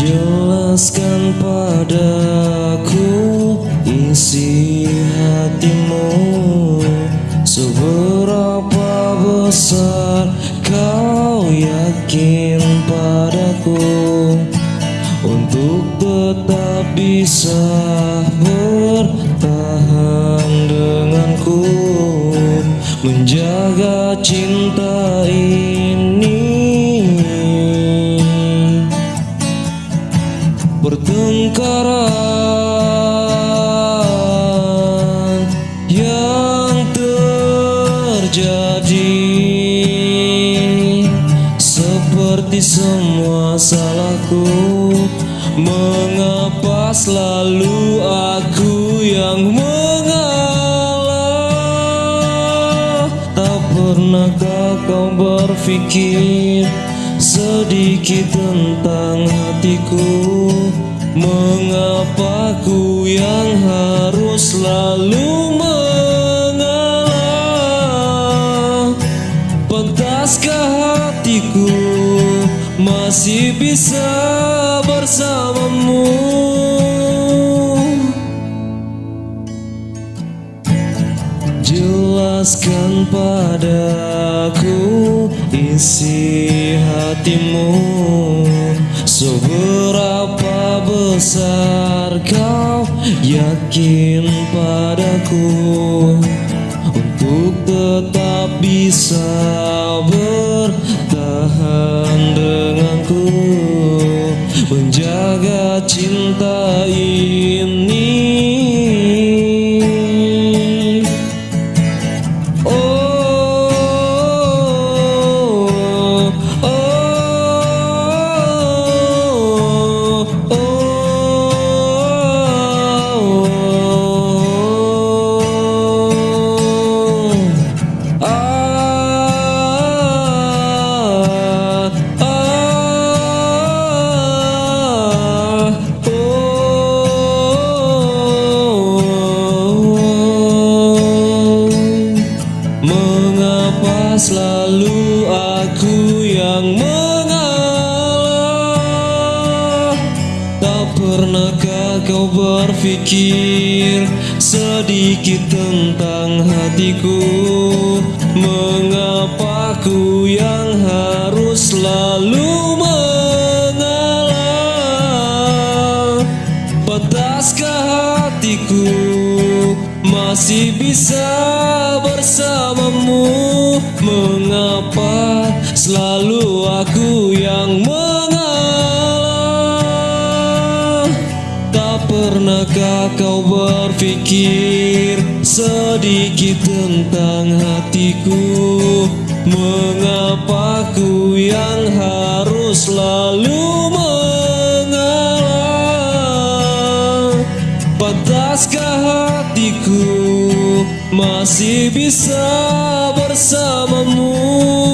Jelaskan padaku isi hatimu Seberapa besar kau yakin padaku. Untuk tetap bisa bertahan denganku Menjaga cinta ini Seperti semua salahku. Mengapa selalu aku yang mengalah? Tak pernahkah kau berpikir sedikit tentang hatiku? Mengapa ku yang harus selalu masih bisa bersamamu. Jelaskan padaku isi hatimu. Seberapa besar kau yakin padaku? Untuk tetap bisa Menjaga kau berpikir sedikit tentang hatiku. Mengapa ku yang harus selalu mengalah? Pantaskah hatiku masih bisa bersamamu? Mengapa selalu aku pernahkah kau berpikir sedikit tentang hatiku? Mengapa ku yang harus selalu mengalah? Pantaskah hatiku masih bisa bersamamu